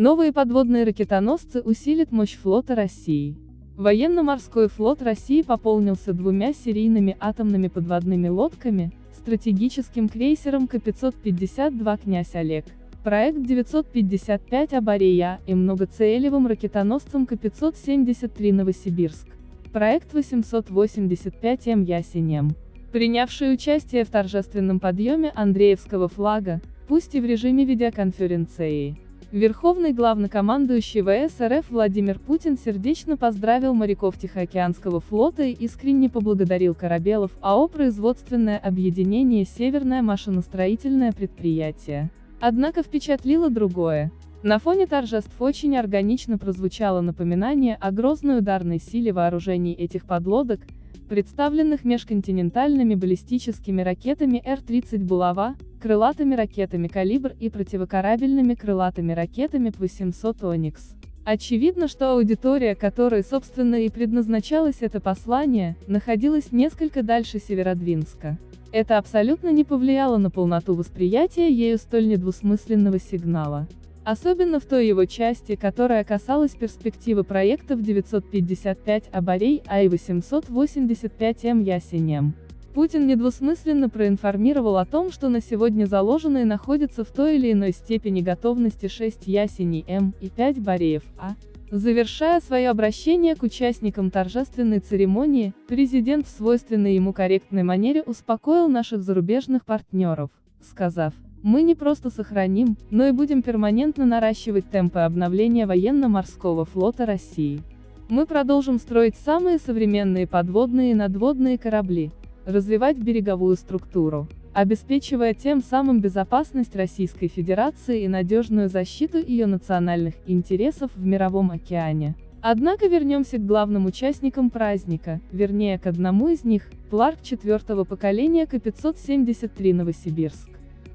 Новые подводные ракетоносцы усилят мощь флота России. Военно-морской флот России пополнился двумя серийными атомными подводными лодками, стратегическим крейсером К-552 «Князь Олег», проект 955 «Абарея» и многоцелевым ракетоносцем К-573 «Новосибирск», проект 885 М «Ясенем». Принявший участие в торжественном подъеме Андреевского флага, пусть и в режиме видеоконференции. Верховный главнокомандующий ВС РФ Владимир Путин сердечно поздравил моряков Тихоокеанского флота и искренне поблагодарил Корабелов АО «Производственное объединение Северное машиностроительное предприятие». Однако впечатлило другое. На фоне торжеств очень органично прозвучало напоминание о грозной ударной силе вооружений этих подлодок, представленных межконтинентальными баллистическими ракетами Р-30 «Булава», крылатыми ракетами «Калибр» и противокорабельными крылатыми ракетами П-800 «Оникс». Очевидно, что аудитория, которой, собственно, и предназначалось это послание, находилась несколько дальше Северодвинска. Это абсолютно не повлияло на полноту восприятия ею столь недвусмысленного сигнала. Особенно в той его части, которая касалась перспективы проектов 955 Абарей, а и 885 М Ясенем. Путин недвусмысленно проинформировал о том, что на сегодня заложенные находятся в той или иной степени готовности 6 Ясеней М и 5 Бореев А. Завершая свое обращение к участникам торжественной церемонии, президент в свойственной ему корректной манере успокоил наших зарубежных партнеров, сказав, мы не просто сохраним, но и будем перманентно наращивать темпы обновления военно-морского флота России. Мы продолжим строить самые современные подводные и надводные корабли, развивать береговую структуру, обеспечивая тем самым безопасность Российской Федерации и надежную защиту ее национальных интересов в Мировом океане. Однако вернемся к главным участникам праздника, вернее к одному из них, Пларк четвертого поколения К-573 Новосибирск.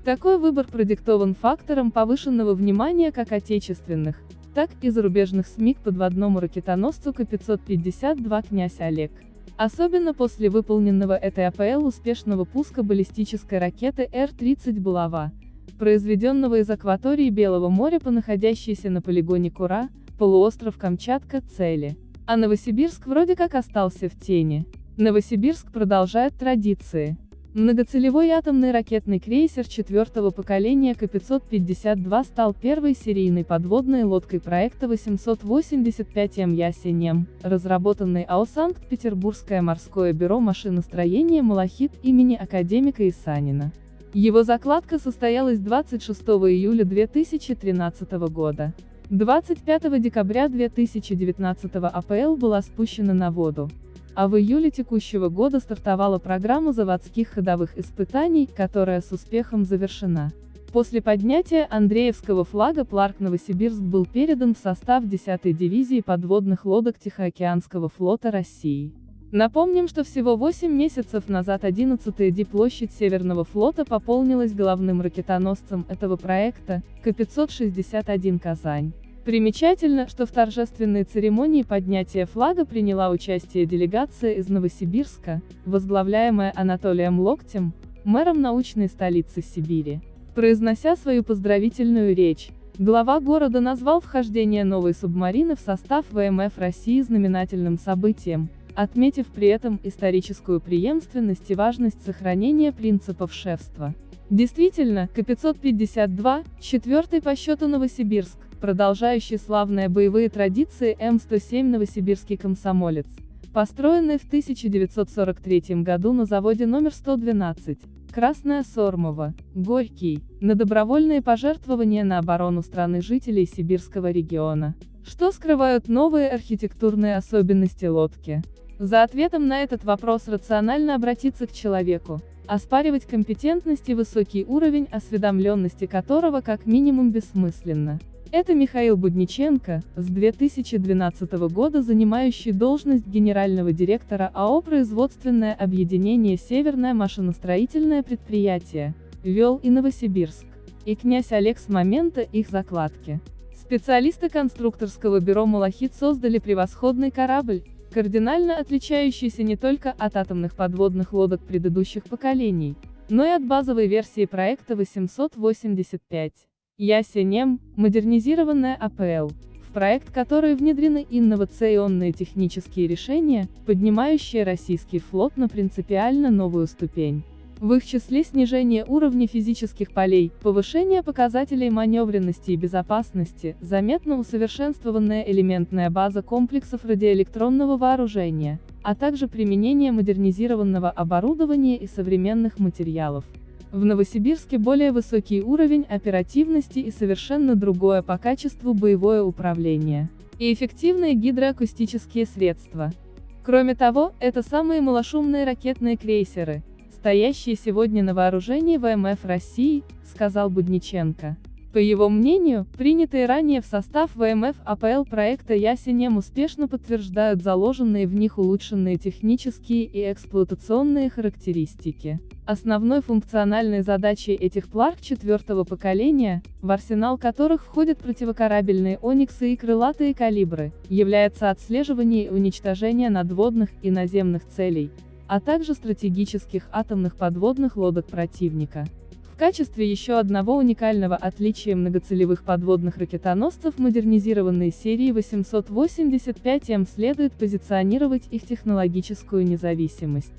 Такой выбор продиктован фактором повышенного внимания как отечественных, так и зарубежных СМИ к подводному ракетоносцу К-552 «Князь Олег». Особенно после выполненного этой АПЛ успешного пуска баллистической ракеты Р-30 «Булава», произведенного из акватории Белого моря по находящейся на полигоне Кура, полуостров Камчатка, цели. А Новосибирск вроде как остался в тени. Новосибирск продолжает традиции. Многоцелевой атомный ракетный крейсер четвертого поколения К-552 стал первой серийной подводной лодкой проекта 885М Ясенем, разработанной АО Санкт-Петербургское морское бюро машиностроения «Малахит» имени академика Исанина. Его закладка состоялась 26 июля 2013 года. 25 декабря 2019 АПЛ была спущена на воду а в июле текущего года стартовала программа заводских ходовых испытаний, которая с успехом завершена. После поднятия Андреевского флага Пларк Новосибирск был передан в состав 10-й дивизии подводных лодок Тихоокеанского флота России. Напомним, что всего 8 месяцев назад 11-я Ди-площадь Северного флота пополнилась головным ракетоносцем этого проекта, К-561 «Казань». Примечательно, что в торжественной церемонии поднятия флага приняла участие делегация из Новосибирска, возглавляемая Анатолием Локтем, мэром научной столицы Сибири. Произнося свою поздравительную речь, глава города назвал вхождение новой субмарины в состав ВМФ России знаменательным событием, отметив при этом историческую преемственность и важность сохранения принципов шефства. Действительно, К-552, четвертый по счету Новосибирск, продолжающий славные боевые традиции М-107 «Новосибирский комсомолец», построенный в 1943 году на заводе номер 112, Красная Сормова, Горький, на добровольные пожертвования на оборону страны жителей Сибирского региона. Что скрывают новые архитектурные особенности лодки? За ответом на этот вопрос рационально обратиться к человеку, оспаривать компетентность и высокий уровень осведомленности которого как минимум бессмысленно. Это Михаил Будниченко, с 2012 года занимающий должность генерального директора АО «Производственное объединение Северное машиностроительное предприятие», вел и Новосибирск, и князь Олег с момента их закладки. Специалисты конструкторского бюро «Малахит» создали превосходный корабль, кардинально отличающийся не только от атомных подводных лодок предыдущих поколений, но и от базовой версии проекта 885. Ясенем, модернизированная АПЛ, в проект которой внедрены инновационные технические решения, поднимающие российский флот на принципиально новую ступень. В их числе снижение уровня физических полей, повышение показателей маневренности и безопасности, заметно усовершенствованная элементная база комплексов радиоэлектронного вооружения, а также применение модернизированного оборудования и современных материалов. В Новосибирске более высокий уровень оперативности и совершенно другое по качеству боевое управление. И эффективные гидроакустические средства. Кроме того, это самые малошумные ракетные крейсеры, стоящие сегодня на вооружении ВМФ России, сказал Будниченко. По его мнению, принятые ранее в состав ВМФ АПЛ проекта Ясенем успешно подтверждают заложенные в них улучшенные технические и эксплуатационные характеристики. Основной функциональной задачей этих пларк четвертого поколения, в арсенал которых входят противокорабельные «Ониксы» и крылатые «Калибры», является отслеживание и уничтожение надводных и наземных целей, а также стратегических атомных подводных лодок противника. В качестве еще одного уникального отличия многоцелевых подводных ракетоносцев модернизированной серии 885М следует позиционировать их технологическую независимость.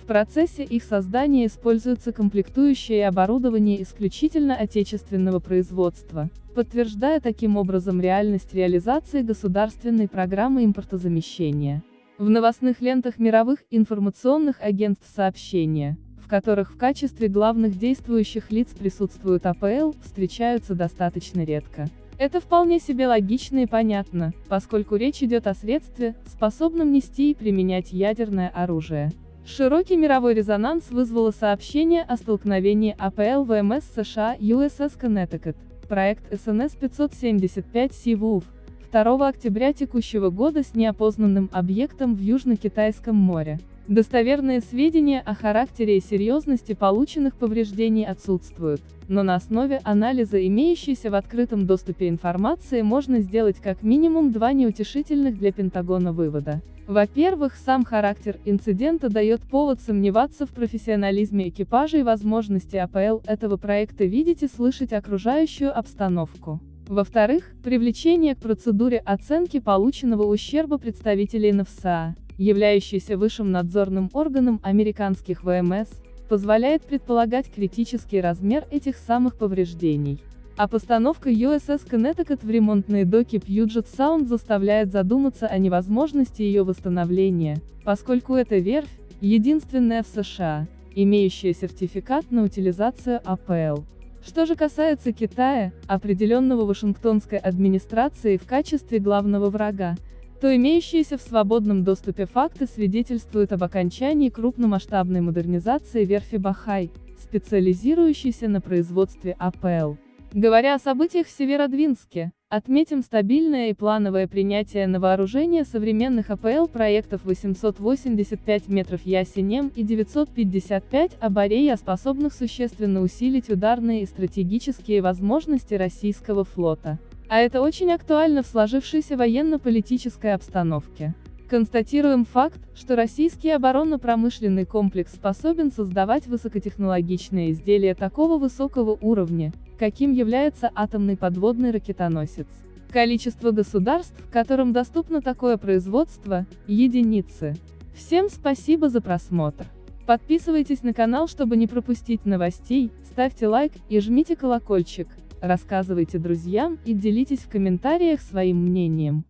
В процессе их создания используется комплектующее оборудование исключительно отечественного производства, подтверждая таким образом реальность реализации государственной программы импортозамещения. В новостных лентах мировых информационных агентств сообщения, в которых в качестве главных действующих лиц присутствуют АПЛ, встречаются достаточно редко. Это вполне себе логично и понятно, поскольку речь идет о средстве, способном нести и применять ядерное оружие. Широкий мировой резонанс вызвало сообщение о столкновении АПЛ ВМС США USS Connecticut, проект СНС 575 Sea 2 октября текущего года с неопознанным объектом в Южно-Китайском море. Достоверные сведения о характере и серьезности полученных повреждений отсутствуют, но на основе анализа имеющейся в открытом доступе информации можно сделать как минимум два неутешительных для Пентагона вывода. Во-первых, сам характер инцидента дает повод сомневаться в профессионализме экипажа и возможности АПЛ этого проекта видеть и слышать окружающую обстановку. Во-вторых, привлечение к процедуре оценки полученного ущерба представителей НФСА, являющейся высшим надзорным органом американских ВМС, позволяет предполагать критический размер этих самых повреждений. А постановка USS Connecticut в ремонтные доки Puget Sound заставляет задуматься о невозможности ее восстановления, поскольку эта верфь, единственная в США, имеющая сертификат на утилизацию АПЛ. Что же касается Китая, определенного Вашингтонской администрацией в качестве главного врага, то имеющиеся в свободном доступе факты свидетельствуют об окончании крупномасштабной модернизации верфи Бахай, специализирующейся на производстве АПЛ. Говоря о событиях в Северодвинске, отметим стабильное и плановое принятие на вооружение современных АПЛ проектов 885 метров Ясенем и 955 Абарея, способных существенно усилить ударные и стратегические возможности российского флота. А это очень актуально в сложившейся военно-политической обстановке. Констатируем факт, что российский оборонно-промышленный комплекс способен создавать высокотехнологичные изделия такого высокого уровня, каким является атомный подводный ракетоносец. Количество государств, которым доступно такое производство, единицы. Всем спасибо за просмотр. Подписывайтесь на канал, чтобы не пропустить новостей, ставьте лайк и жмите колокольчик, рассказывайте друзьям и делитесь в комментариях своим мнением.